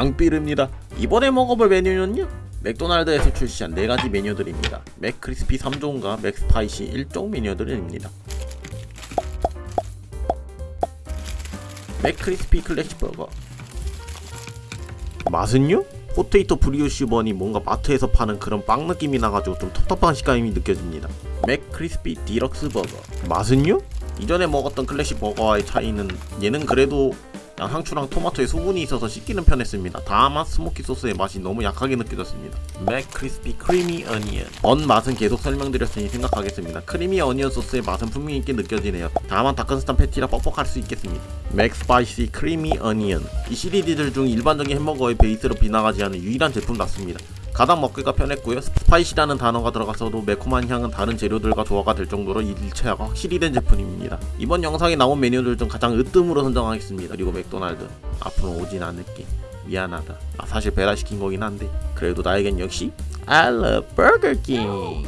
앙삐릅니다. 이번에 먹어볼 메뉴는요? 맥도날드에서 출시한 4가지 메뉴들입니다. 맥크리스피 3종과 맥스파이시 1종 메뉴들입니다. 맥크리스피 클래식 버거. 맛은요? potato brioche bun이 뭔가 마트에서 파는 그런 빵 느낌이 나가지고 좀 텁텁한 식감이 느껴집니다. 맥크리스피 디럭스 버거. 맛은요? 이전에 먹었던 클래식 버거와의 차이는 얘는 그래도 양상추랑 토마토에 수분이 있어서 씹기는 편했습니다. 다만 smoky 소스의 맛이 너무 약하게 느껴졌습니다. 맥 크리스피 creamy onion 언 맛은 계속 설명드렸으니 생각하겠습니다. creamy onion 소스의 맛은 분명히 있게 느껴지네요. 다만 다크스탄 패티라 뻑뻑할 수 있겠습니다. 맥 스파이시 creamy onion 이 시리즈들 중 일반적인 햄버거의 베이스로 빗나가지 않은 유일한 제품 같습니다. 가장 먹기가 편했고요. spicy라는 단어가 들어가서도 매콤한 향은 다른 재료들과 조화가 될 정도로 일체화가 확실히 된 제품입니다. 이번 영상에 나온 메뉴들 중 가장 으뜸으로 선정하겠습니다. 그리고 맥도날드 앞으로 오진 않을게. 미안하다. 아, 사실 배달시킨 거긴 한데 그래도 나에겐 역시 I love Burger King.